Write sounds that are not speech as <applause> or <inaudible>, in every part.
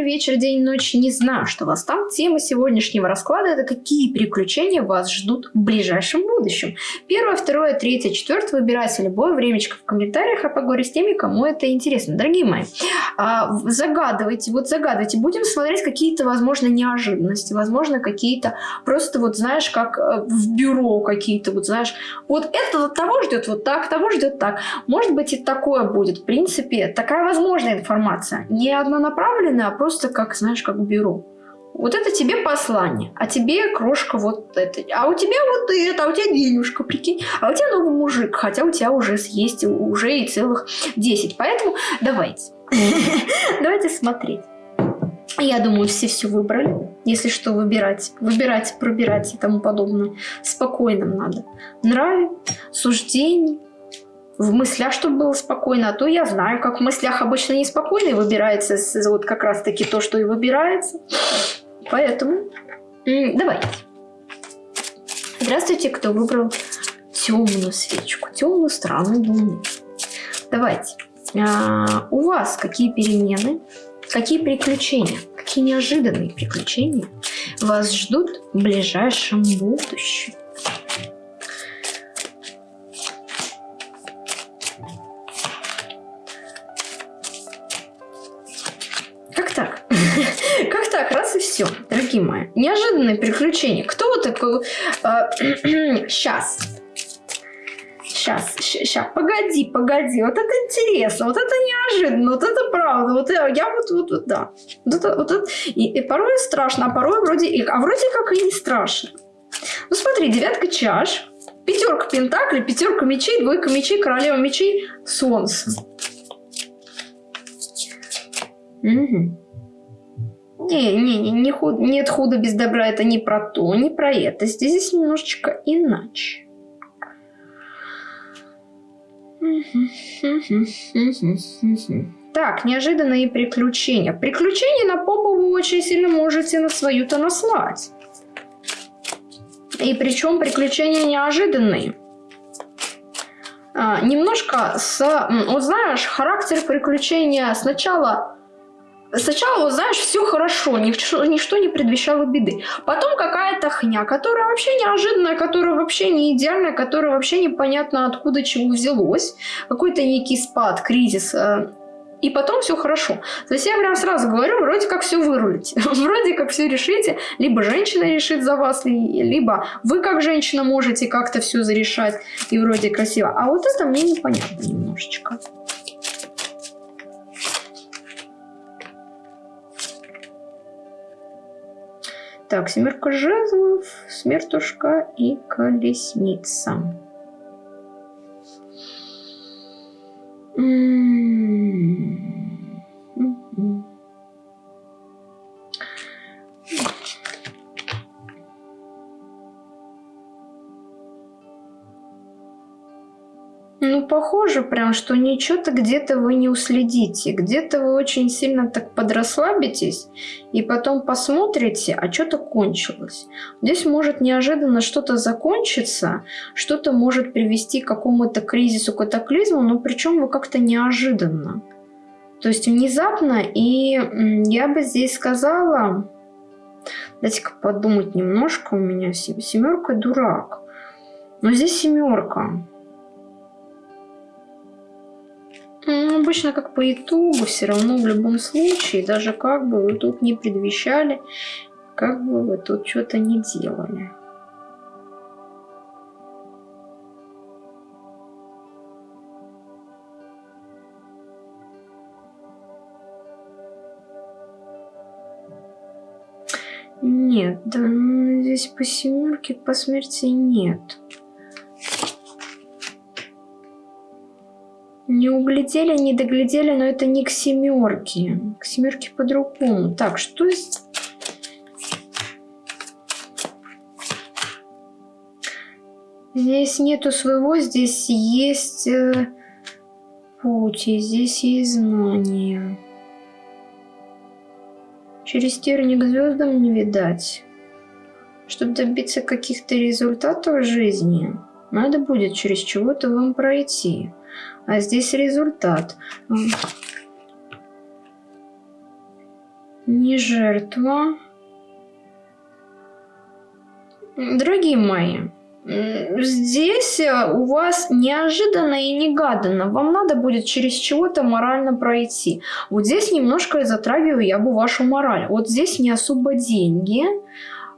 утро, вечер, день, ночь, не знаю, что вас там. Тема сегодняшнего расклада – это какие приключения вас ждут в ближайшем будущем. Первое, второе, третье, четвертое. Выбирайте любое времечко в комментариях, а поговорю с теми, кому это интересно. Дорогие мои, а, загадывайте, вот загадывайте. Будем смотреть какие-то, возможно, неожиданности, возможно, какие-то просто вот, знаешь, как э, в бюро какие-то, вот, знаешь, вот это вот того ждет вот так, того ждет так. Может быть, и такое будет. В принципе, такая возможная информация. Не однонаправленная, а просто как, знаешь, как бюро. Вот это тебе послание, а тебе крошка вот это, а у тебя вот это, а у тебя денежка, прикинь, а у тебя новый мужик, хотя у тебя уже есть уже и целых 10. Поэтому давайте, <laughs> давайте смотреть. Я думаю, все все выбрали. Если что, выбирать, выбирать, пробирать и тому подобное. Спокойно надо. Нравы, суждений, в мыслях, чтобы было спокойно, а то я знаю, как в мыслях обычно неспокойно и выбирается вот как раз-таки то, что и выбирается. Поэтому давайте. Здравствуйте, кто выбрал темную свечку, темную странную луну. Давайте. А, у вас какие перемены, какие приключения, какие неожиданные приключения вас ждут в ближайшем будущем? Дорогие мои. Неожиданное приключение. Кто вот такой... Сейчас. Сейчас, сейчас, погоди, погоди, вот это интересно, вот это неожиданно, вот это правда, вот я, я вот, вот, вот, да, вот это, вот это, и, и порой страшно, а порой вроде, и, а вроде как и не страшно. Ну смотри, девятка чаш, пятерка пентаклей, пятерка мечей, двойка мечей, королева мечей, солнце. Угу. Не, не, не, не худ, нет худа без добра, это не про то, не про это. Здесь, здесь немножечко иначе. Так, неожиданные приключения. Приключения на попу вы очень сильно можете на свою-то наслать. И причем приключения неожиданные. А, немножко с... Вот знаешь, характер приключения сначала Сначала, знаешь, все хорошо, ничто, ничто не предвещало беды. Потом какая-то хня, которая вообще неожиданная, которая вообще не идеальная, которая вообще непонятно откуда чего взялось. Какой-то некий спад, кризис. Э, и потом все хорошо. То есть я прям сразу говорю, вроде как все вырулите. <laughs> вроде как все решите. Либо женщина решит за вас, либо вы как женщина можете как-то все зарешать. И вроде красиво. А вот это мне непонятно немножечко. Так, семерка жезлов, смертушка и колесница. М -м -м похоже прям, что ничего-то где-то вы не уследите. Где-то вы очень сильно так подрасслабитесь, и потом посмотрите, а что-то кончилось. Здесь может неожиданно что-то закончиться, что-то может привести к какому-то кризису, катаклизму, но причем вы как-то неожиданно. То есть внезапно, и я бы здесь сказала... Дайте-ка подумать немножко, у меня семерка дурак. Но здесь семерка. Ну, обычно как по итогу, все равно в любом случае, даже как бы вы тут не предвещали, как бы вы тут что-то не делали. Нет, да, здесь по семерке, по смерти нет. Не углядели, не доглядели, но это не к семерке. К семерке по-другому. Так, что здесь? Здесь нету своего, здесь есть э, путь, здесь есть знание. Через терник звездам не видать. Чтобы добиться каких-то результатов в жизни, надо будет через чего-то вам пройти. А здесь результат. не жертва. Дорогие мои, здесь э, у вас неожиданно и негаданно. Вам надо будет через чего-то морально пройти. Вот здесь немножко затрагиваю я бы вашу мораль. Вот здесь не особо деньги.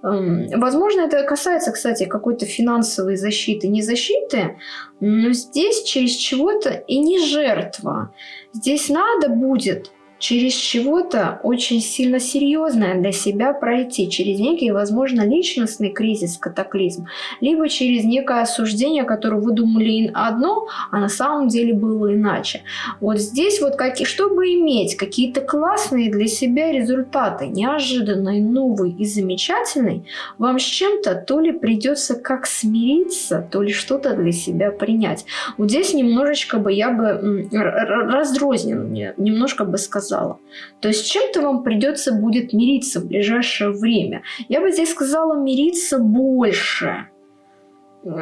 Эм, возможно, это касается, кстати, какой-то финансовой защиты, не защиты, но здесь через чего-то и не жертва. Здесь надо будет через чего-то очень сильно серьезное для себя пройти, через некий, возможно, личностный кризис, катаклизм, либо через некое осуждение, которое вы думали одно, а на самом деле было иначе. Вот здесь вот, как, чтобы иметь какие-то классные для себя результаты, неожиданные, новые и замечательные, вам с чем-то то ли придется как смириться, то ли что-то для себя принять. Вот здесь немножечко бы я бы раздрозненно немножко бы сказала, сказала. То есть чем-то вам придется будет мириться в ближайшее время. Я бы здесь сказала мириться больше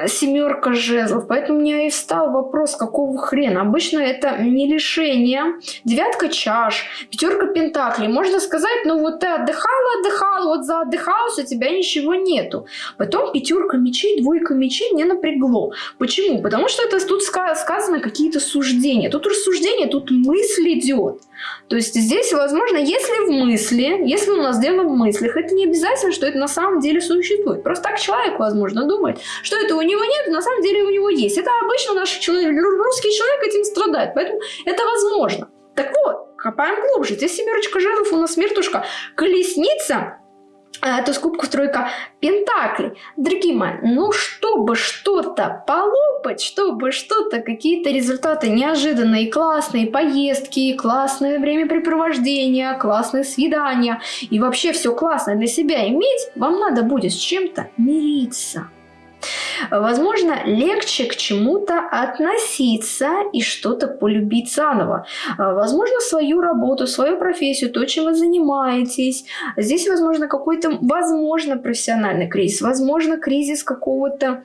семерка жезлов. Поэтому у меня и встал вопрос, какого хрена. Обычно это не лишение. Девятка чаш, пятерка пентаклей. Можно сказать, ну вот ты отдыхала, отдыхала, вот за отдыхалась, у тебя ничего нету. Потом пятерка мечей, двойка мечей не напрягло. Почему? Потому что это тут сказано какие-то суждения. Тут рассуждение, тут мысль идет. То есть здесь, возможно, если в мысли, если у нас дело в мыслях, это не обязательно, что это на самом деле существует. Просто так человек, возможно, думает, что это у него нет, на самом деле у него есть. Это обычно наш человек, русский человек этим страдает, поэтому это возможно. Так вот, копаем глубже. Здесь семерочка жезлов, у нас смертушка. Колесница а, то есть кубку тройка пентаклей. Дорогие мои, ну чтобы что-то полопать, чтобы что-то, какие-то результаты неожиданные, классные поездки, классное времяпрепровождение, классные свидания и вообще все классное для себя иметь, вам надо будет с чем-то мириться. Возможно, легче к чему-то относиться и что-то полюбить заново. Возможно, свою работу, свою профессию, то, чем вы занимаетесь. Здесь, возможно, какой-то, возможно, профессиональный кризис, возможно, кризис какого-то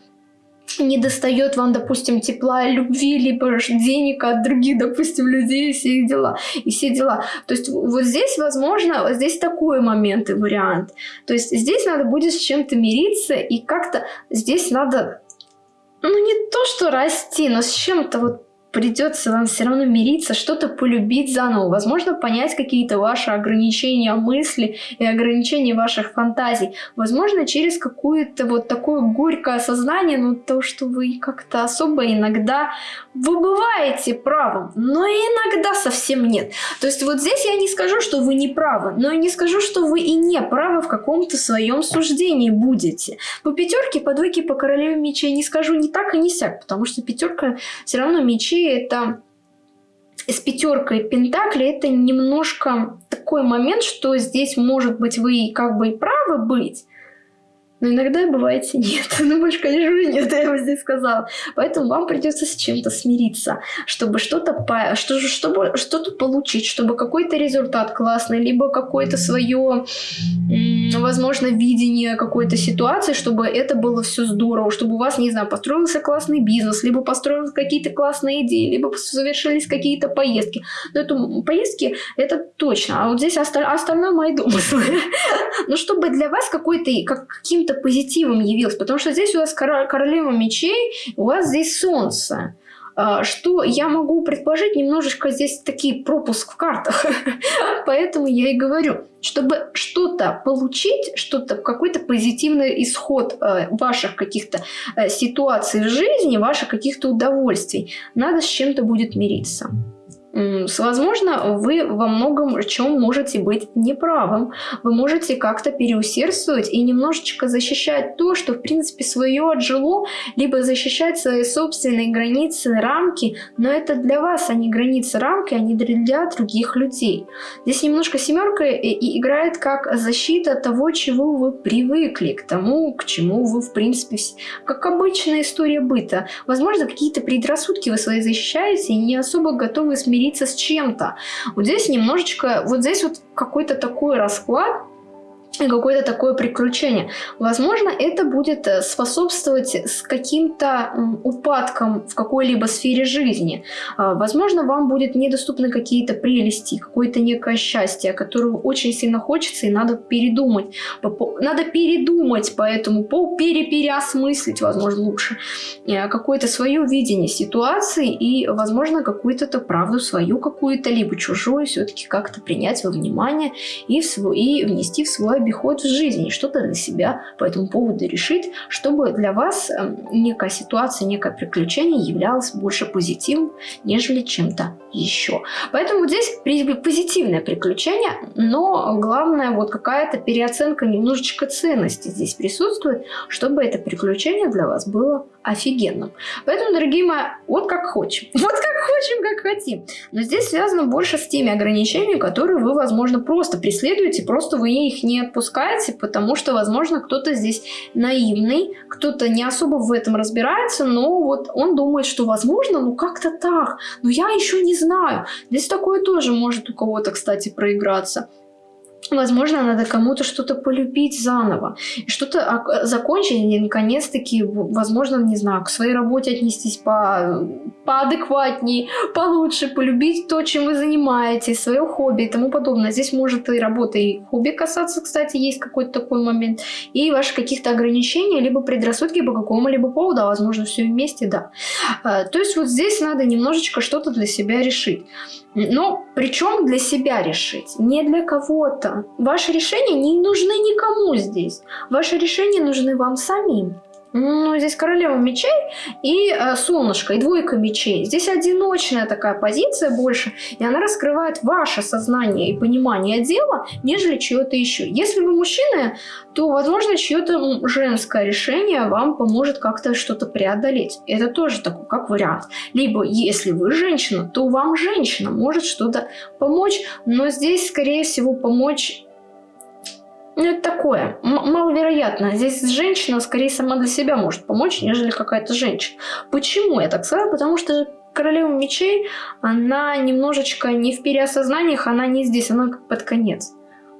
не достает вам, допустим, тепла, любви, либо денег от других, допустим, людей и все дела. И все дела. То есть вот здесь, возможно, вот здесь такой момент и вариант. То есть здесь надо будет с чем-то мириться и как-то здесь надо, ну не то, что расти, но с чем-то вот придется вам все равно мириться, что-то полюбить заново, возможно, понять какие-то ваши ограничения мысли и ограничения ваших фантазий, возможно, через какое-то вот такое горькое осознание, ну, то, что вы как-то особо иногда вы бываете правым, но иногда совсем нет. То есть вот здесь я не скажу, что вы не правы, но и не скажу, что вы и не правы в каком-то своем суждении будете. По пятерке, по двойке, по королеве мечей не скажу ни так и ни сяк, потому что пятерка все равно мечей это с пятеркой пентаклей это немножко такой момент, что здесь может быть вы как бы и правы быть, но иногда бываете нет. <laughs> Ну, больше, конечно, нет, я бы здесь сказала. Поэтому вам придется с чем-то смириться, чтобы что-то по... что, чтобы что-то получить, чтобы какой-то результат классный, либо какое-то свое, возможно, видение какой-то ситуации, чтобы это было все здорово, чтобы у вас, не знаю, построился классный бизнес, либо построились какие-то классные идеи, либо совершились какие-то поездки. Но это поездки, это точно. А вот здесь остальное мои <laughs> домыслы. Но чтобы для вас какой-то, каким-то позитивом явилось, потому что здесь у вас королева мечей, у вас здесь солнце. А, что я могу предположить, немножечко здесь такие пропуск в картах. <laughs> Поэтому я и говорю, чтобы что-то получить, что-то, какой-то позитивный исход э, ваших каких-то э, ситуаций в жизни, ваших каких-то удовольствий, надо с чем-то будет мириться. Возможно, вы во многом чем можете быть неправым. Вы можете как-то переусердствовать и немножечко защищать то, что в принципе свое отжило, либо защищать свои собственные границы, рамки, но это для вас, а не границы, рамки, а не для других людей. Здесь немножко семерка и играет как защита того, чего вы привыкли, к тому, к чему вы в принципе, как обычная история быта. Возможно, какие-то предрассудки вы свои защищаете и не особо готовы смириться с чем-то. Вот здесь немножечко, вот здесь вот какой-то такой расклад, какое-то такое приключение. Возможно, это будет э, способствовать с каким-то упадком в какой-либо сфере жизни. А, возможно, вам будет недоступны какие-то прелести, какое-то некое счастье, которое очень сильно хочется и надо передумать. Надо передумать по этому поводу, перепереосмыслить, возможно, лучше, э, какое-то свое видение ситуации и, возможно, какую-то правду свою какую-то, либо чужую все-таки как-то принять во внимание и, в свой, и внести в свой обиход в жизни, что-то для себя по этому поводу решить, чтобы для вас эм, некая ситуация, некое приключение являлось больше позитивом, нежели чем-то еще. Поэтому здесь позитивное приключение, но главное вот какая-то переоценка немножечко ценности здесь присутствует, чтобы это приключение для вас было офигенным. Поэтому, дорогие мои, вот как хочем. <laughs> Вот как хотим, как хотим. Но здесь связано больше с теми ограничениями, которые вы, возможно, просто преследуете, просто вы их не отпускаете, потому что, возможно, кто-то здесь наивный, кто-то не особо в этом разбирается, но вот он думает, что, возможно, ну как-то так, но я еще не знаю. Здесь такое тоже может у кого-то, кстати, проиграться. Возможно, надо кому-то что-то полюбить заново, что-то закончить и наконец-таки, возможно, не знаю, к своей работе отнестись по, поадекватней, получше, полюбить то, чем вы занимаетесь, свое хобби и тому подобное. Здесь может и работа, и хобби касаться, кстати, есть какой-то такой момент, и ваши каких-то ограничения, либо предрассудки по какому-либо поводу, а возможно, все вместе, да. А, то есть вот здесь надо немножечко что-то для себя решить. Но причем для себя решить, не для кого-то. Ваши решения не нужны никому здесь. Ваши решения нужны вам самим. Ну, здесь королева мечей и э, солнышко, и двойка мечей. Здесь одиночная такая позиция больше, и она раскрывает ваше сознание и понимание дела, нежели чье-то еще. Если вы мужчина, то, возможно, чье-то женское решение вам поможет как-то что-то преодолеть. Это тоже такой, как вариант. Либо, если вы женщина, то вам женщина может что-то помочь, но здесь, скорее всего, помочь ну, это такое, маловероятно. Здесь женщина скорее сама для себя может помочь, нежели какая-то женщина. Почему я так сказала? Потому что королева мечей, она немножечко не в переосознаниях, она не здесь, она под конец.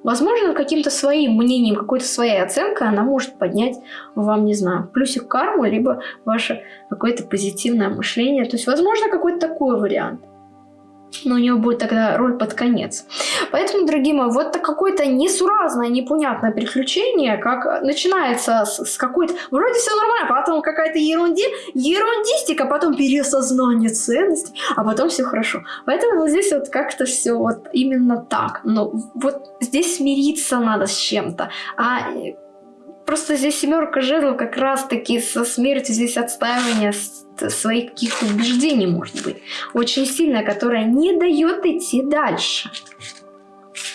Возможно, каким-то своим мнением, какой-то своей оценкой она может поднять вам, не знаю, плюсик карму, либо ваше какое-то позитивное мышление. То есть, возможно, какой-то такой вариант но у него будет тогда роль под конец. Поэтому, дорогие мои, вот какое-то несуразное, непонятное приключение, как начинается с, с какой-то... Вроде все нормально, потом какая-то ерунди, ерундистика, потом переосознание ценностей, а потом все хорошо. Поэтому вот здесь вот как-то все вот именно так. Но вот здесь смириться надо с чем-то. А просто здесь семерка жезлов как раз-таки со смертью, здесь отстаивание своих каких-то убеждений, может быть, очень сильно, которая не дает идти дальше.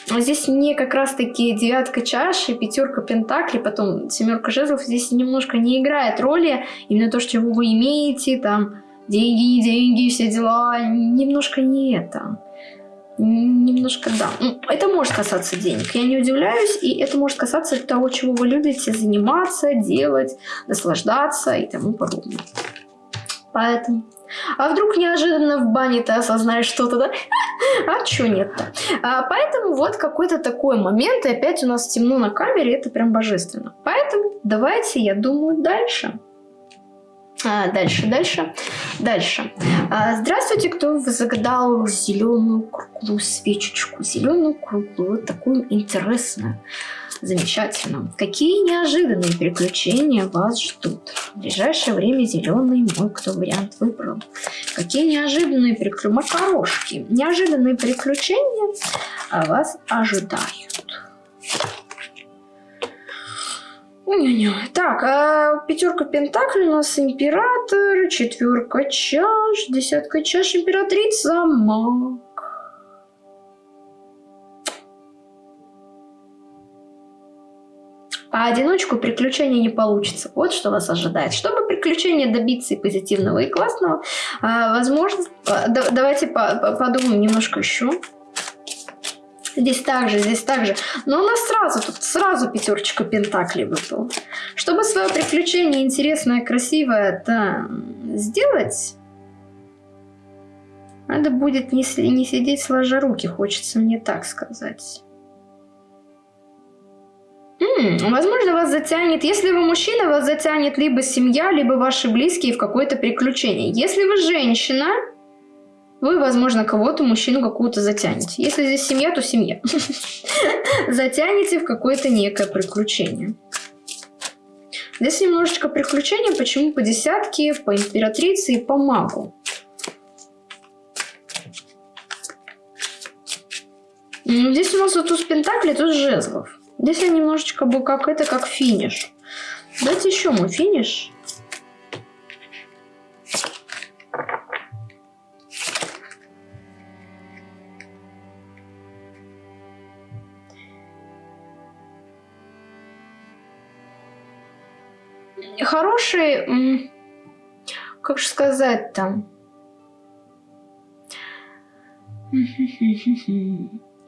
Здесь мне как раз-таки девятка чаши, пятерка пентаклей, потом семерка жезлов здесь немножко не играет роли. Именно то, что вы имеете, там, деньги, деньги, все дела, немножко не это. Немножко да. Ну, это может касаться денег, я не удивляюсь, и это может касаться того, чего вы любите заниматься, делать, наслаждаться и тому подобное. Поэтому... А вдруг неожиданно в бане ты осознаешь что-то, да? <laughs> А чё нет-то? А, поэтому вот какой-то такой момент, и опять у нас темно на камере, это прям божественно. Поэтому давайте, я думаю, дальше. А, дальше, дальше, дальше. А, здравствуйте, кто загадал зеленую круглую свечечку, зеленую круглую, такую интересную. Замечательно. Какие неожиданные приключения вас ждут? В ближайшее время зеленый мой кто вариант выбрал. Какие неожиданные приключения? Макарошки. Неожиданные приключения вас ожидают. Так, а пятерка пентаклей у нас император, четверка чаш, десятка чаш, императрица, маг. А одиночку приключения не получится. Вот что вас ожидает. Чтобы приключения добиться и позитивного, и классного, а, возможно, давайте подумаем немножко еще. Здесь также, здесь также. Но у нас сразу, тут сразу пятерочка пентаклей выпала. Чтобы свое приключение интересное, красивое это сделать, надо будет не, не сидеть сложа руки, хочется мне так сказать. М, возможно, вас затянет, если вы мужчина, вас затянет либо семья, либо ваши близкие в какое-то приключение. Если вы женщина, вы, возможно, кого-то, мужчину какую-то затянете. Если здесь семья, то семья. <laughs> Затянете в какое-то некое приключение. Здесь немножечко приключения, почему по десятке, по императрице и по магу. Здесь у нас вот туз пентаклей, туз жезлов. Здесь я немножечко бы как это, как финиш. Давайте еще мой финиш. Хороший, как же сказать там,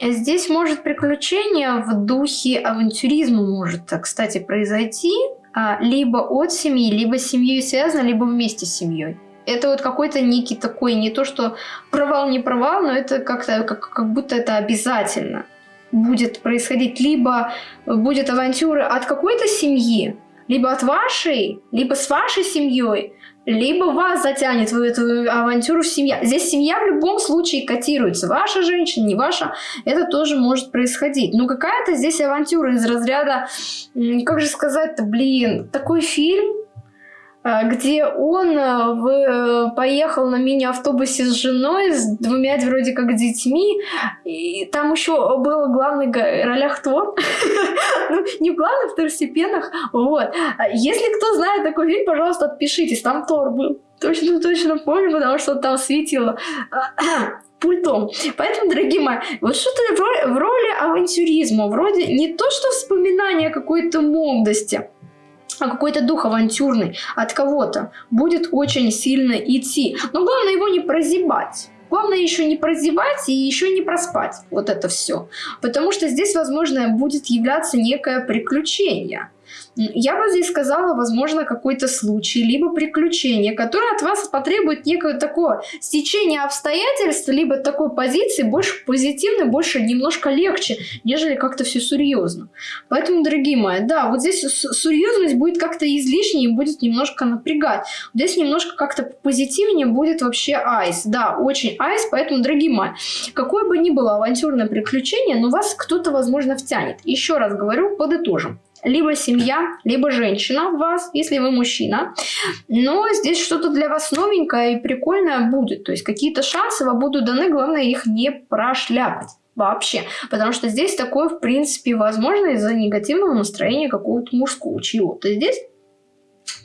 Здесь может приключение в духе авантюризма может, кстати, произойти. А, либо от семьи, либо с семьей связано, либо вместе с семьей. Это вот какой-то некий такой, не то что провал, не провал, но это как-то, как, как будто это обязательно будет происходить. Либо будет авантюра от какой-то семьи, либо от вашей, либо с вашей семьей, либо вас затянет в эту авантюру семья. Здесь семья в любом случае котируется. Ваша женщина, не ваша, это тоже может происходить. Но какая-то здесь авантюра из разряда, как же сказать-то, блин, такой фильм, где он а, в, э, поехал на мини-автобусе с женой, с двумя вроде как детьми, и там еще был главный ролях Тор, <laughs> ну, не в главных, второстепенных, вот. А если кто знает такой фильм, пожалуйста, отпишитесь, там Тор был. Точно-точно помню, потому что там светило <clears throat> пультом. Поэтому, дорогие мои, вот что-то в роли авантюризма, вроде не то, что вспоминание какой-то молодости, а какой-то дух авантюрный от кого-то будет очень сильно идти. Но главное его не прозябать. Главное еще не прозевать и еще не проспать вот это все. Потому что здесь, возможно, будет являться некое приключение. Я бы здесь сказала, возможно, какой-то случай, либо приключение, которое от вас потребует некое такое стечение обстоятельств, либо такой позиции больше позитивной, больше немножко легче, нежели как-то все серьезно. Поэтому, дорогие мои, да, вот здесь серьезность будет как-то излишней будет немножко напрягать. Здесь немножко как-то позитивнее будет вообще айс. Да, очень айс, поэтому, дорогие мои, какое бы ни было авантюрное приключение, но вас кто-то, возможно, втянет. Еще раз говорю, подытожим либо семья, либо женщина в вас, если вы мужчина. Но здесь что-то для вас новенькое и прикольное будет. То есть какие-то шансы вам будут даны, главное их не прошляпать вообще. Потому что здесь такое, в принципе, возможно из-за негативного настроения какого-то мужского чего-то. Здесь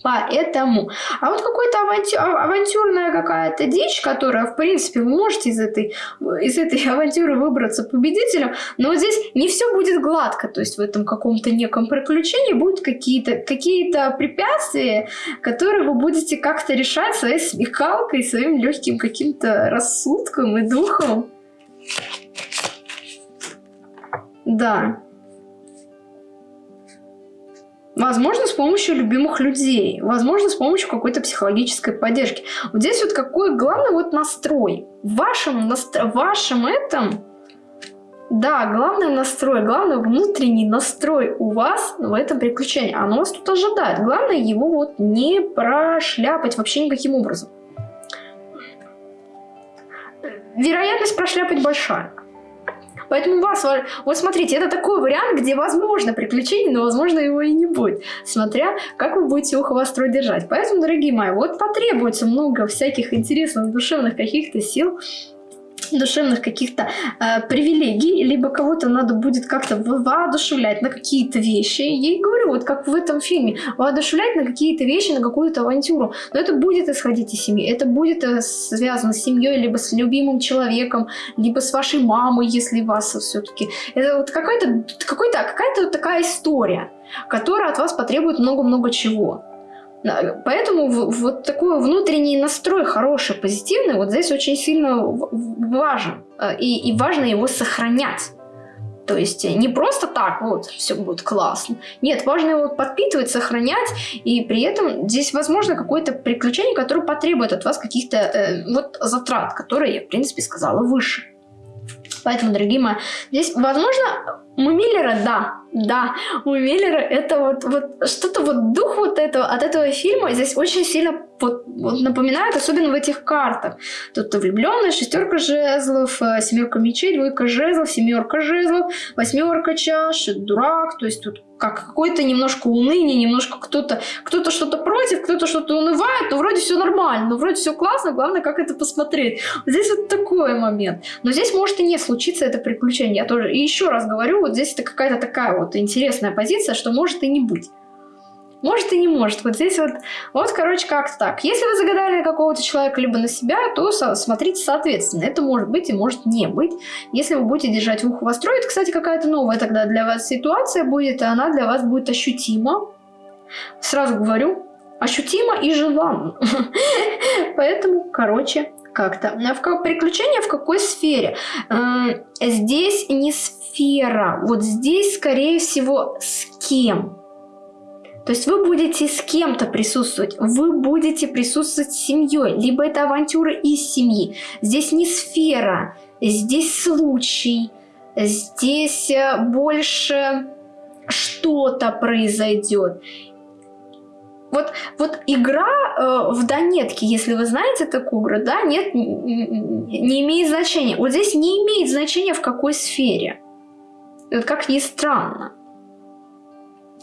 Поэтому. А вот какая-то авантю... А, авантюрная какая-то дичь, которая, в принципе, вы можете из этой, из этой <laughs> авантюры выбраться победителем, но вот здесь не все будет гладко. То есть в этом каком-то неком приключении будут какие-то какие препятствия, которые вы будете как-то решать своей смекалкой, своим легким каким-то рассудком и духом. Да. Возможно, с помощью любимых людей. Возможно, с помощью какой-то психологической поддержки. Вот здесь вот какой главный вот настрой. В вашем, настро... вашем этом... Да, главный настрой, главный внутренний настрой у вас в этом приключении. Оно вас тут ожидает. Главное его вот не прошляпать вообще никаким образом. Вероятность прошляпать большая. Поэтому вас, вот смотрите, это такой вариант, где возможно приключение, но возможно его и не будет, смотря как вы будете ухо востро держать. Поэтому, дорогие мои, вот потребуется много всяких интересных душевных каких-то сил, душевных каких-то э, привилегий, либо кого-то надо будет как-то воодушевлять на какие-то вещи. Я и говорю, вот как в этом фильме, воодушевлять на какие-то вещи, на какую-то авантюру. Но это будет исходить из семьи, это будет э, связано с семьей, либо с любимым человеком, либо с вашей мамой, если вас все-таки. Это вот какая-то какая какая-то вот такая история, которая от вас потребует много-много чего. Поэтому вот такой внутренний настрой хороший, позитивный, вот здесь очень сильно важен. Э, и, и важно его сохранять. То есть не просто так, вот, все будет классно. Нет, важно его подпитывать, сохранять, и при этом здесь возможно какое-то приключение, которое потребует от вас каких-то э, вот затрат, которые я, в принципе, сказала выше. Поэтому, дорогие мои, здесь, возможно, у Миллера, да, да, у Миллера это вот, вот что-то вот дух вот этого, от этого фильма здесь очень сильно вот, вот напоминает, особенно в этих картах. Тут влюбленная, шестерка жезлов, э, семерка мечей, двойка жезлов, семерка жезлов, восьмерка чаш, дурак, то есть тут как какое-то немножко уныние, немножко кто-то кто-то что-то против, кто-то что-то унывает, но вроде все нормально, но вроде все классно, главное, как это посмотреть. Здесь вот такой момент. Но здесь может и не случиться это приключение. Я тоже и еще раз говорю, вот здесь это какая-то такая вот интересная позиция, что может и не быть. Может и не может. Вот здесь вот, вот, короче, как так. Если вы загадали какого-то человека либо на себя, то со смотрите соответственно. Это может быть и может не быть. Если вы будете держать ухо востро, это, кстати, какая-то новая тогда для вас ситуация будет, и она для вас будет ощутима. Сразу говорю, ощутимо и желанно. <laughs> Поэтому, короче, как-то. А в приключения в какой сфере? Здесь не сфера. Вот здесь, скорее всего, с кем. То есть вы будете с кем-то присутствовать, вы будете присутствовать с семьей, либо это авантюра из семьи. Здесь не сфера, здесь случай, здесь э, больше что-то произойдет. Вот, вот игра э, в Донетке, если вы знаете такую игру, да, нет, не имеет значения. Вот здесь не имеет значения в какой сфере. Вот как ни странно.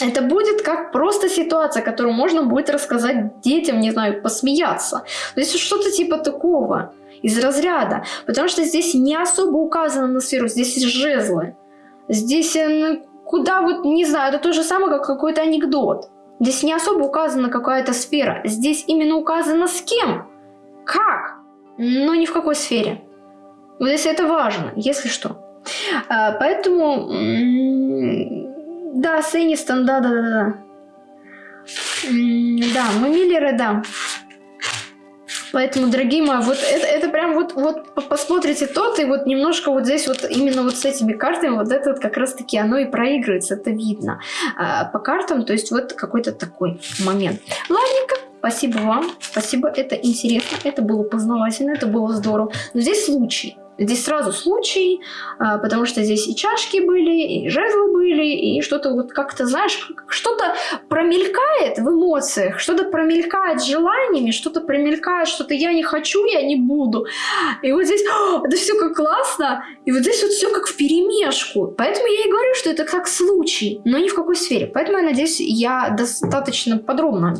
Это будет как просто ситуация, которую можно будет рассказать детям, не знаю, посмеяться. То есть что-то типа такого, из разряда. Потому что здесь не особо указано на сферу, здесь жезлы. Здесь э, куда вот, не знаю, это то же самое, как какой-то анекдот. Здесь не особо указана какая-то сфера. Здесь именно указано с кем, как, но ни в какой сфере. Вот если это важно, если что. А, поэтому да, Сеннистон, да-да-да. Да, мы Миллеры, да. Поэтому, дорогие мои, вот это, это прям вот, вот посмотрите тот, и вот немножко вот здесь вот именно вот с этими картами, вот это вот как раз-таки оно и проигрывается, это видно а, по картам, то есть вот какой-то такой момент. Ладненько, спасибо вам, спасибо, это интересно, это было познавательно, это было здорово. Но здесь случай. Здесь сразу случай, а, потому что здесь и чашки были, и жезлы были, и что-то вот как-то, знаешь, что-то промелькает в эмоциях, что-то промелькает желаниями, что-то промелькает, что-то я не хочу, я не буду. И вот здесь это все как классно, и вот здесь вот все как в перемешку. Поэтому я и говорю, что это как случай, но ни в какой сфере. Поэтому я надеюсь, я достаточно подробно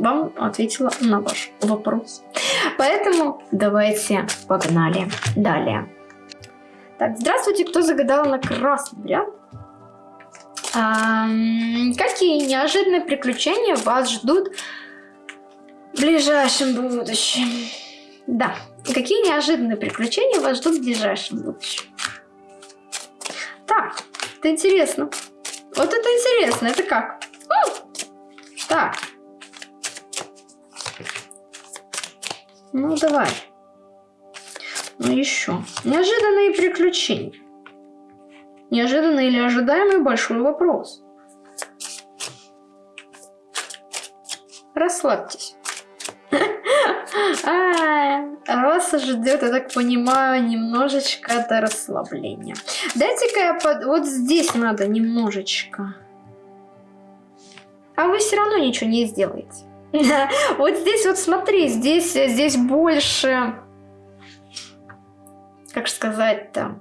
вам ответила на ваш вопрос. Поэтому давайте погнали далее. Так, здравствуйте, кто загадал на красный вариант? А, какие неожиданные приключения вас ждут в ближайшем будущем? Да, какие неожиданные приключения вас ждут в ближайшем будущем? Так, это интересно. Вот это интересно, это как? Так, Ну, давай. Ну, еще. Неожиданные приключения. Неожиданный или ожидаемый большой вопрос. Расслабьтесь. <laughs> А, вас ждет, я так понимаю, немножечко до расслабления. Дайте-ка я под... Вот здесь надо немножечко. А вы все равно ничего не сделаете. <laughs> Вот здесь вот смотри, здесь, здесь больше, как сказать-то,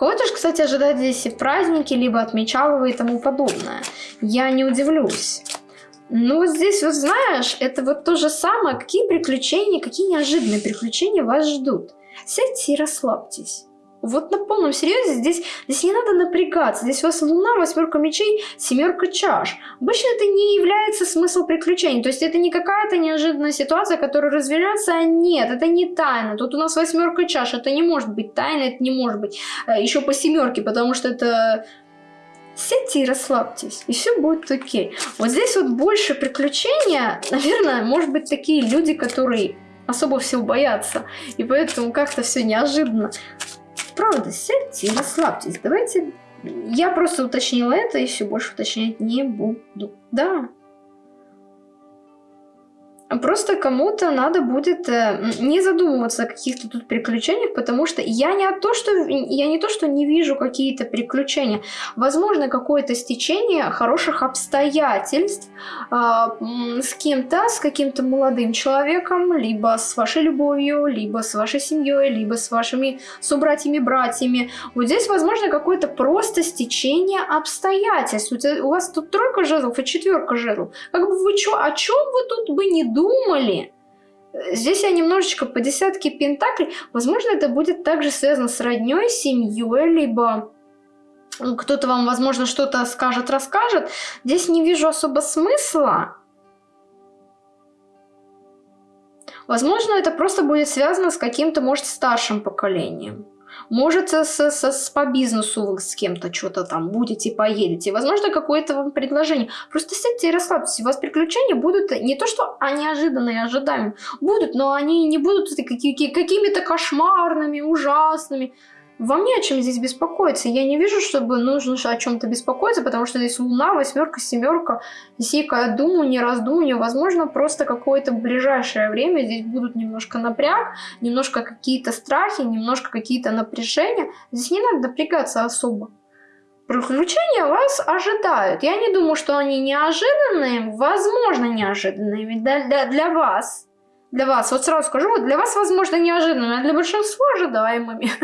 Кого-то же, кстати, ожидает здесь и праздники, либо отмечал и тому подобное. Я не удивлюсь. Ну вот здесь, вот знаешь, это вот то же самое. Какие приключения, какие неожиданные приключения вас ждут. Сядьте и расслабьтесь. Вот на полном серьезе здесь, здесь не надо напрягаться. Здесь у вас луна, восьмерка мечей, семерка чаш. Обычно это не является смысл приключений. То есть это не какая-то неожиданная ситуация, которая развернется. А нет, это не тайна. Тут у нас восьмерка чаш. Это не может быть тайна, это не может быть э, еще по семерке, потому что это... Сядьте и расслабьтесь, и все будет окей. Вот здесь вот больше приключения, наверное, может быть такие люди, которые особо всего боятся. И поэтому как-то все неожиданно. Правда, сядьте и расслабьтесь. Давайте... Я просто уточнила это и все больше уточнять не буду. Да. Просто кому-то надо будет э, не задумываться о каких-то тут приключениях, потому что я не, то, что, я не то, что не вижу какие-то приключения. Возможно, какое-то стечение хороших обстоятельств э, с кем-то, с каким-то молодым человеком, либо с вашей любовью, либо с вашей семьей, либо с вашими собратьями-братьями. Вот здесь, возможно, какое-то просто стечение обстоятельств. У вас тут тройка жезлов и четверка жезлов. Как бы вы чё, о чем вы тут бы не думали? Здесь я немножечко по десятке пентаклей. Возможно, это будет также связано с родней, семьей, либо кто-то вам, возможно, что-то скажет, расскажет. Здесь не вижу особо смысла. Возможно, это просто будет связано с каким-то, может, старшим поколением. Может, с, с, с, по бизнесу вы с кем-то что-то там будете, поедете. Возможно, какое-то вам предложение. Просто сядьте и расслабьтесь. У вас приключения будут не то, что они ожиданные, ожидаемые. Будут, но они не будут какими-то кошмарными, ужасными. Вам не о чем здесь беспокоиться. Я не вижу, чтобы нужно о чем-то беспокоиться, потому что здесь луна, восьмерка, семерка. Здесь я думаю, не раздумываю. Возможно, просто какое-то ближайшее время здесь будут немножко напряг, немножко какие-то страхи, немножко какие-то напряжения. Здесь не надо напрягаться особо. Приключения вас ожидают. Я не думаю, что они неожиданные, возможно, неожиданные для, для, для вас. Для вас, вот сразу скажу, для вас, возможно, неожиданными, а для большинства ожидаемыми. <laughs>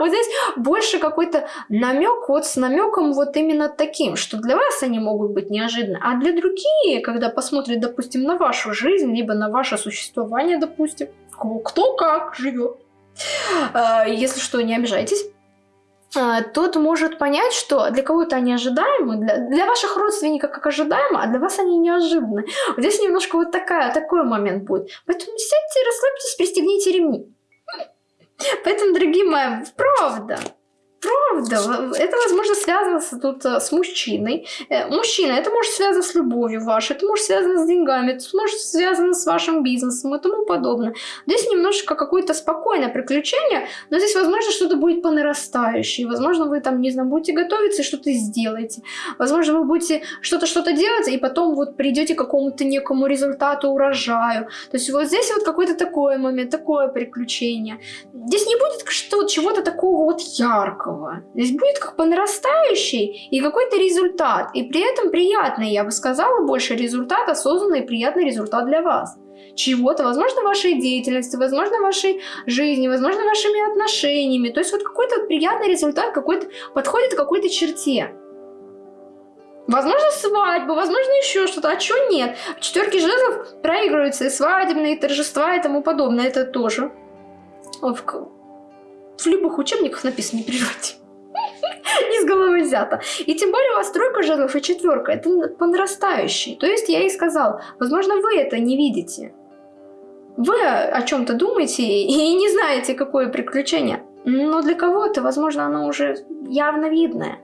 Вот здесь больше какой-то намек вот с намеком вот именно таким, что для вас они могут быть неожиданны, а для других, когда посмотрят, допустим, на вашу жизнь, либо на ваше существование, допустим, кто как живет, а, если что, не обижайтесь, тот может понять, что для кого-то они ожидаемы, для, для ваших родственников как ожидаемо, а для вас они неожиданны. Вот здесь немножко вот такая, такой момент будет. Поэтому сядьте, расслабьтесь, пристегните ремни. Поэтому, дорогие мои, правда, Правда, это, возможно, связано с, тут э, с мужчиной. Э, мужчина, это может связано с любовью вашей, это может связано с деньгами, это может связано с вашим бизнесом и тому подобное. Здесь немножко какое-то спокойное приключение, но здесь, возможно, что-то будет по нарастающей. Возможно, вы там, не знаю, будете готовиться и что-то сделаете. Возможно, вы будете что-то что-то делать, и потом вот придете к какому-то некому результату, урожаю. То есть вот здесь вот какой-то такой момент, такое приключение. Здесь не будет чего-то такого вот яркого одинаково. Здесь будет как по нарастающей и какой-то результат. И при этом приятный, я бы сказала, больше результат, осознанный приятный результат для вас. Чего-то, возможно, вашей деятельности, возможно, вашей жизни, возможно, вашими отношениями. То есть вот какой-то приятный результат какой-то подходит к какой-то черте. Возможно, свадьба, возможно, еще что-то. А что нет? В четверке жезлов проигрываются и свадебные, и торжества, и тому подобное. Это тоже в любых учебниках написано, не. Не с <laughs> головы взято. И тем более у вас тройка жезлов и четверка. Это по нарастающей. То есть я и сказал, возможно, вы это не видите. Вы о чем-то думаете и не знаете, какое приключение. Но для кого-то, возможно, оно уже явно видное.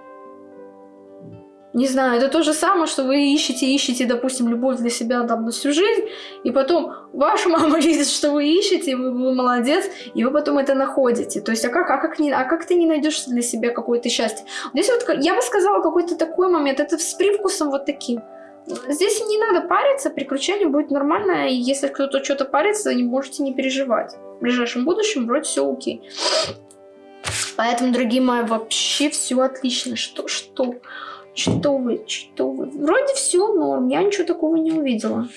Не знаю, это то же самое, что вы ищете, ищете, допустим, любовь для себя там на всю жизнь, и потом ваша <laughs> мама видит, что вы ищете, вы, вы молодец, и вы потом это находите. То есть, а как, а как, не, а как ты не найдешь для себя какое-то счастье? Здесь вот, я бы сказала, какой-то такой момент, это с привкусом вот таким. Здесь не надо париться, приключение будет нормально, и если кто-то что-то парится, не можете не переживать. В ближайшем будущем вроде все окей. Поэтому, дорогие мои, вообще все отлично. Что, что? Что вы, что вы? Вроде все норм, я ничего такого не увидела.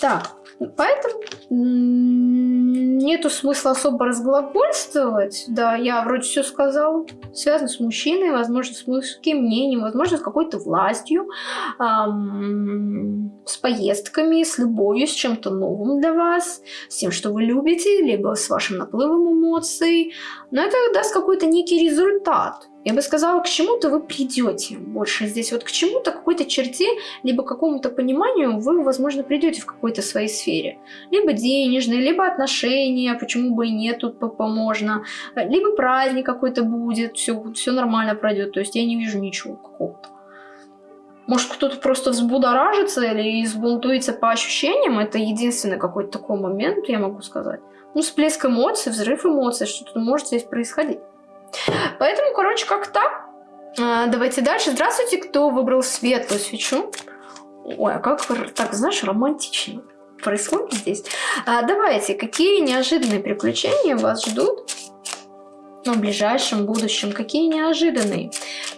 Так, поэтому нету смысла особо разглагольствовать. Да, я вроде все сказала. Связано с мужчиной, возможно, с мужским мнением, возможно, с какой-то властью, эм, с поездками, с любовью, с чем-то новым для вас, с тем, что вы любите, либо с вашим наплывом эмоций. Но это даст какой-то некий результат. Я бы сказала, к чему-то вы придете больше здесь. Вот к чему-то, какой-то черте, либо какому-то пониманию вы, возможно, придете в какой-то своей сфере. Либо денежные, либо отношения, почему бы и нет, тут можно. Либо праздник какой-то будет, все, все нормально пройдет. То есть я не вижу ничего какого-то. Может, кто-то просто взбудоражится или избунтуется по ощущениям. Это единственный какой-то такой момент, я могу сказать. Ну, всплеск эмоций, взрыв эмоций, что-то может здесь происходить. Поэтому, короче, как так. А, давайте дальше. Здравствуйте, кто выбрал светлую свечу. Ой, а как так, знаешь, романтично происходит здесь. А, давайте, какие неожиданные приключения вас ждут ну, в ближайшем будущем? Какие неожиданные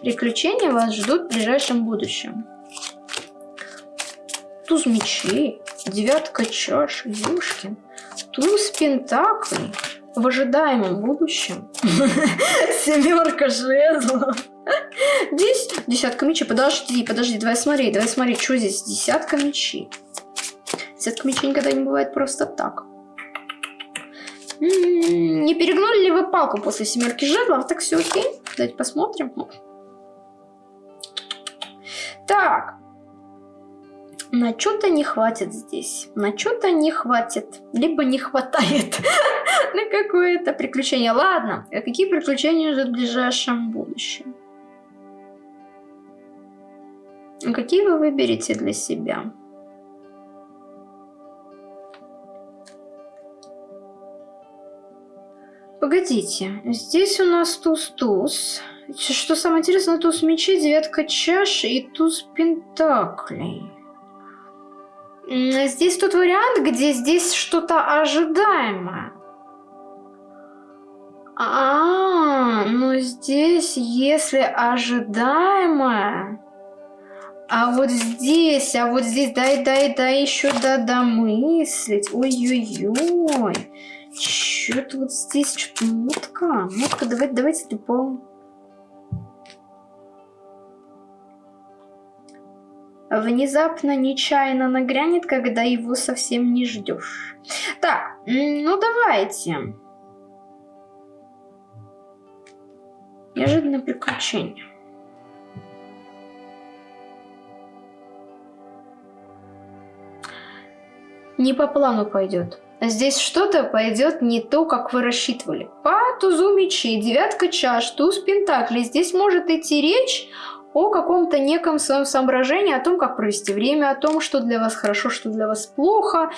приключения вас ждут в ближайшем будущем? Туз мечей, девятка чаш, Юшкин, туз пентаклей в ожидаемом будущем. <laughs> Семерка жезлов. Здесь десятка мечей. Подожди, подожди, давай смотри, давай смотри, что здесь десятка мечей. Десятка мечей никогда не бывает просто так. М-м-м, не перегнули ли вы палку после семерки жезлов? Так все окей. Давайте посмотрим. Так. На что-то не хватит здесь. На что-то не хватит. Либо не хватает <laughs> на какое-то приключение. Ладно, а какие приключения ждут в ближайшем будущем? Какие вы выберете для себя? Погодите, здесь у нас туз-туз. Что самое интересное, туз мечей, девятка чаш и туз пентаклей. Здесь тот вариант, где здесь что-то ожидаемое. А, ну здесь, если ожидаемое... А вот здесь, а вот здесь, дай, дай, дай еще да домыслить. Ой-ой-ой. Что-то вот здесь что-то мутка. Мутка, давайте, давайте типа... Внезапно, нечаянно нагрянет, когда его совсем не ждешь. Так, ну давайте. Неожиданное приключение. Не по плану пойдет. Здесь что-то пойдет не то, как вы рассчитывали. По тузу мечей, девятка чаш, туз пентаклей. Здесь может идти речь о каком-то неком своем соображении, о том, как провести время, о том, что для вас хорошо, что для вас плохо,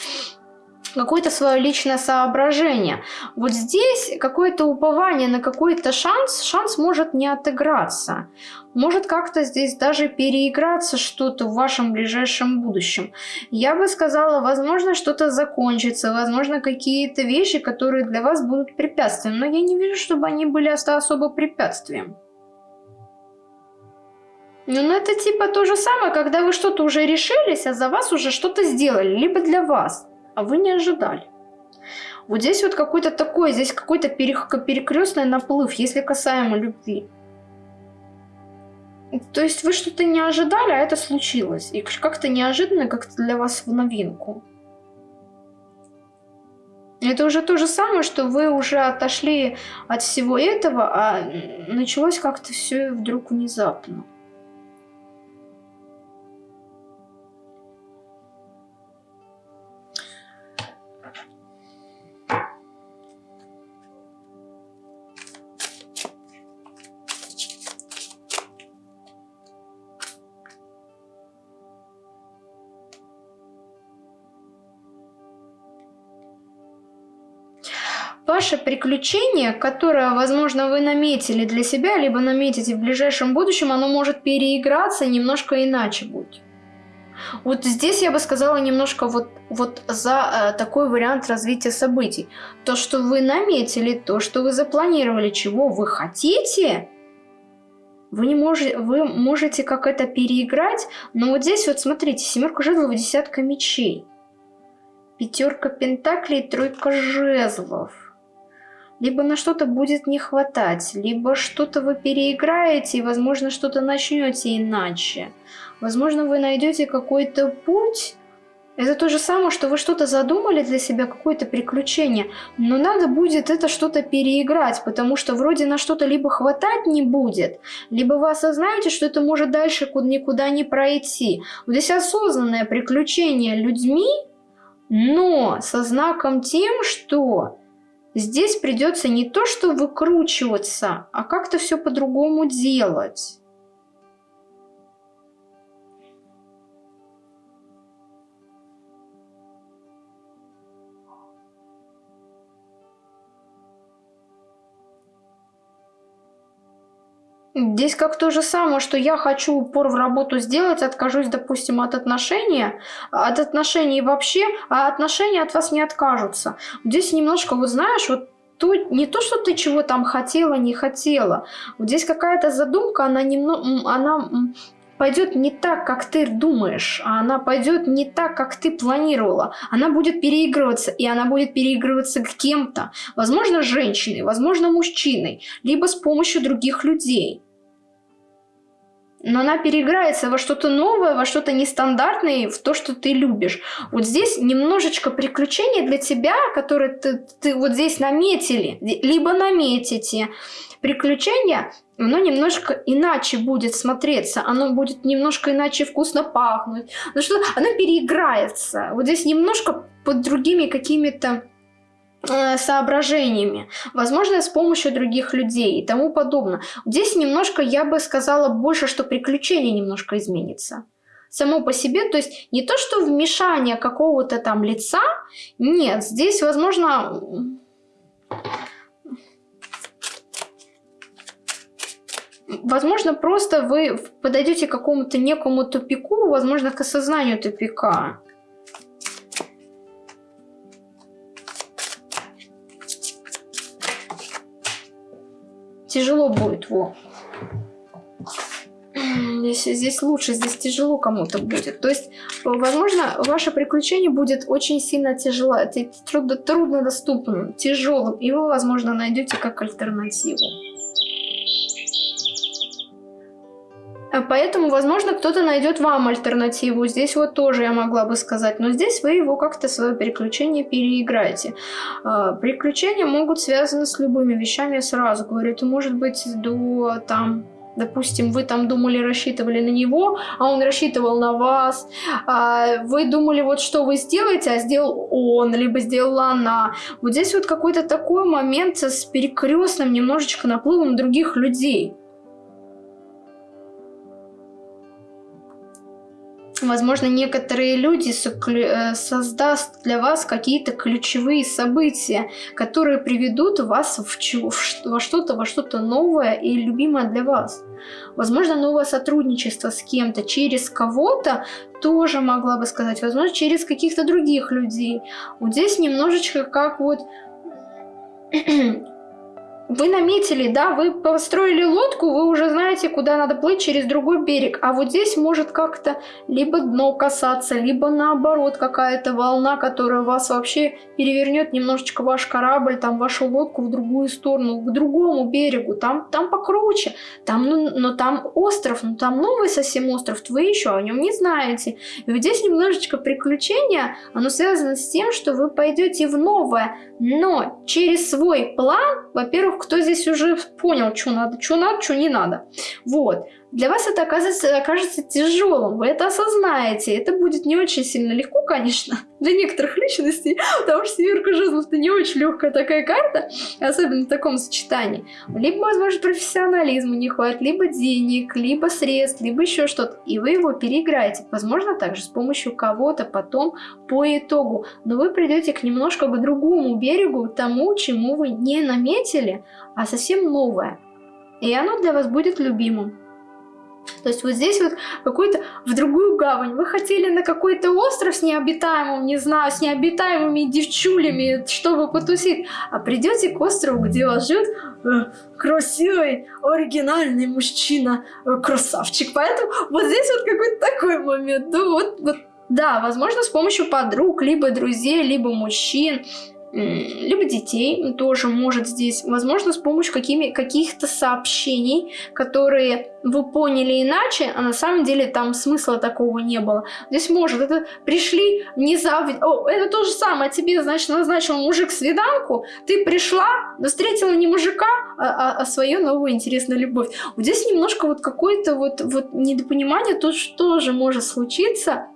какое-то свое личное соображение. Вот здесь какое-то упование на какой-то шанс, шанс может не отыграться. Может как-то здесь даже переиграться что-то в вашем ближайшем будущем. Я бы сказала, возможно, что-то закончится, возможно, какие-то вещи, которые для вас будут препятствием. Но я не вижу, чтобы они были особо препятствием. Ну, это типа то же самое, когда вы что-то уже решились, а за вас уже что-то сделали, либо для вас а вы не ожидали. Вот здесь вот какой-то такой, здесь какой-то перекрестный наплыв, если касаемо любви. То есть вы что-то не ожидали, а это случилось. И как-то неожиданно, как-то для вас в новинку. Это уже то же самое, что вы уже отошли от всего этого, а началось как-то все вдруг внезапно. Ваше приключение, которое, возможно, вы наметили для себя, либо наметите в ближайшем будущем, оно может переиграться немножко иначе будет. Вот здесь я бы сказала немножко вот, вот за э, такой вариант развития событий. То, что вы наметили, то, что вы запланировали, чего вы хотите, вы, не можете, вы можете как это переиграть, но вот здесь вот смотрите, семерка жезлов, десятка мечей. Пятерка пентаклей, тройка жезлов либо на что-то будет не хватать, либо что-то вы переиграете и, возможно, что-то начнете иначе. Возможно, вы найдете какой-то путь. Это то же самое, что вы что-то задумали для себя, какое-то приключение, но надо будет это что-то переиграть, потому что вроде на что-то либо хватать не будет, либо вы осознаете, что это может дальше никуда не пройти. Вот здесь осознанное приключение людьми, но со знаком тем, что Здесь придется не то, что выкручиваться, а как-то все по-другому делать. Здесь как то же самое, что я хочу упор в работу сделать, откажусь, допустим, от отношения, от отношений вообще, а отношения от вас не откажутся. Здесь немножко, вот знаешь, вот то, не то, что ты чего там хотела, не хотела. Здесь какая-то задумка, она, немного, она пойдет не так, как ты думаешь, а она пойдет не так, как ты планировала. Она будет переигрываться, и она будет переигрываться к кем-то. Возможно, женщиной, возможно, мужчиной, либо с помощью других людей. Но она переиграется во что-то новое, во что-то нестандартное, в то, что ты любишь. Вот здесь немножечко приключений для тебя, которые ты, ты вот здесь наметили, либо наметите. Приключения оно немножко иначе будет смотреться, оно будет немножко иначе вкусно пахнуть, ну что оно переиграется. Вот здесь немножко под другими какими-то соображениями, возможно, с помощью других людей и тому подобное. Здесь немножко, я бы сказала, больше, что приключение немножко изменится. Само по себе, то есть не то, что вмешание какого-то там лица, нет, здесь, возможно, Возможно, просто вы подойдете к какому-то некому тупику, возможно, к осознанию тупика. Тяжело будет, во. Здесь, здесь лучше, здесь тяжело кому-то будет. То есть, возможно, ваше приключение будет очень сильно тяжело, трудно, труднодоступным, тяжелым, и вы, возможно, найдете как альтернативу. Поэтому, возможно, кто-то найдет вам альтернативу. Здесь вот тоже я могла бы сказать. Но здесь вы его как-то свое переключение переиграете. А, приключения могут связаны с любыми вещами, я сразу говорю. Это может быть до там Допустим, вы там думали, рассчитывали на него, а он рассчитывал на вас. А вы думали, вот что вы сделаете, а сделал он, либо сделала она. Вот здесь вот какой-то такой момент с перекрестным немножечко наплывом других людей. Возможно, некоторые люди э, создаст для вас какие-то ключевые события, которые приведут вас в во что-то, во что-то новое и любимое для вас. Возможно, новое сотрудничество с кем-то, через кого-то, тоже могла бы сказать. Возможно, через каких-то других людей. Вот здесь немножечко как вот вы наметили, да, вы построили лодку, вы уже знаете, куда надо плыть через другой берег. А вот здесь может как-то либо дно касаться, либо наоборот какая-то волна, которая вас вообще перевернет немножечко ваш корабль, там вашу лодку в другую сторону, к другому берегу. Там, там покруче, там, ну, но там остров, ну там новый совсем остров, вы еще о нем не знаете. И вот здесь немножечко приключения, оно связано с тем, что вы пойдете в новое, но через свой план, во-первых, кто здесь уже понял, что надо, что надо, что не надо. Вот. Для вас это окажется, окажется тяжелым, вы это осознаете. Это будет не очень сильно легко, конечно, <laughs> для некоторых личностей, потому что семерка жезлов это не очень легкая такая карта, особенно в таком сочетании. Либо, возможно, профессионализма не хватит, либо денег, либо средств, либо еще что-то. И вы его переиграете. Возможно, также с помощью кого-то потом по итогу. Но вы придете к немножко к другому берегу, тому, чему вы не наметили, а совсем новое. И оно для вас будет любимым. То есть вот здесь вот какой-то в другую гавань. Вы хотели на какой-то остров с необитаемым, не знаю, с необитаемыми девчулями, чтобы потусить. А придете к острову, где вас ждет э, красивый, оригинальный мужчина, э, красавчик. Поэтому вот здесь вот какой-то такой момент. Ну вот, вот да, возможно, с помощью подруг, либо друзей, либо мужчин, либо детей тоже может здесь, возможно, с помощью каких-то сообщений, которые вы поняли иначе, а на самом деле там смысла такого не было. Здесь может, это пришли внезапно, о, это то же самое, тебе, значит, назначил мужик свиданку, ты пришла, но встретила не мужика, а, а, а свою новую интересную любовь. Вот здесь немножко вот какое-то вот, вот недопонимание, то, что же может случиться,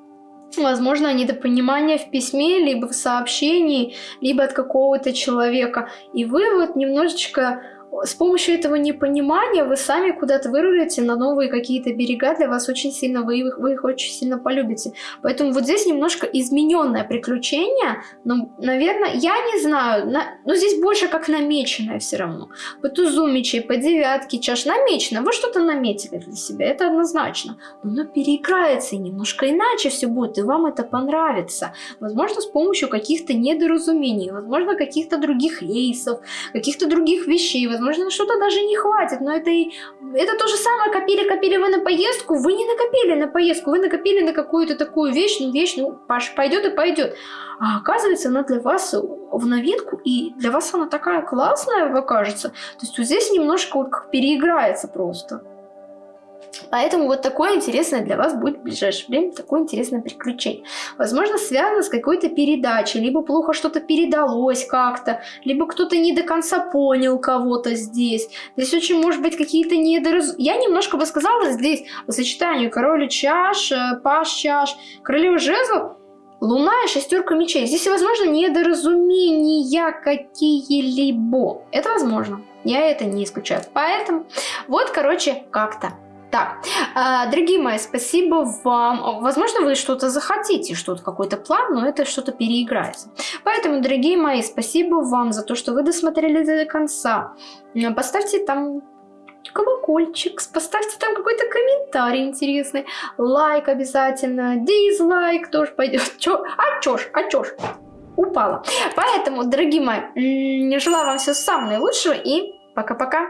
возможно, недопонимание в письме, либо в сообщении, либо от какого-то человека. И вы вот немножечко с помощью этого непонимания вы сами куда-то вырулите на новые какие-то берега, для вас очень сильно, вы их, вы их очень сильно полюбите. Поэтому вот здесь немножко измененное приключение, но, наверное, я не знаю, на, но здесь больше как намеченное все равно. По тузу мечей, по девятке чаш намечено, вы что-то наметили для себя, это однозначно. Но оно переиграется и немножко иначе все будет, и вам это понравится. Возможно, с помощью каких-то недоразумений, возможно, каких-то других рейсов, каких-то других вещей, возможно, на что-то даже не хватит, но это и это то же самое, копили-копили вы на поездку, вы не накопили на поездку, вы накопили на какую-то такую вещь, ну вещь, ну Паш, пойдет и пойдет. А оказывается, она для вас в новинку, и для вас она такая классная окажется. То есть вот здесь немножко вот как переиграется просто. Поэтому вот такое интересное для вас будет в ближайшее время, такое интересное приключение. Возможно, связано с какой-то передачей, либо плохо что-то передалось как-то, либо кто-то не до конца понял кого-то здесь. Здесь очень может быть какие-то недораз... Я немножко бы сказала здесь по сочетанию короля чаш, э, паш чаш, королева жезлов, Луна и шестерка мечей. Здесь, возможно, недоразумения какие-либо. Это возможно. Я это не исключаю. Поэтому вот, короче, как-то так, а, дорогие мои, спасибо вам. Возможно, вы что-то захотите, что-то какой-то план, но это что-то переиграется. Поэтому, дорогие мои, спасибо вам за то, что вы досмотрели до конца. Поставьте там колокольчик, поставьте там какой-то комментарий интересный, лайк обязательно, дизлайк тоже пойдет. Чё? А чё ж, а чё ж? Упала. Поэтому, дорогие мои, желаю вам всего самого наилучшего и пока-пока.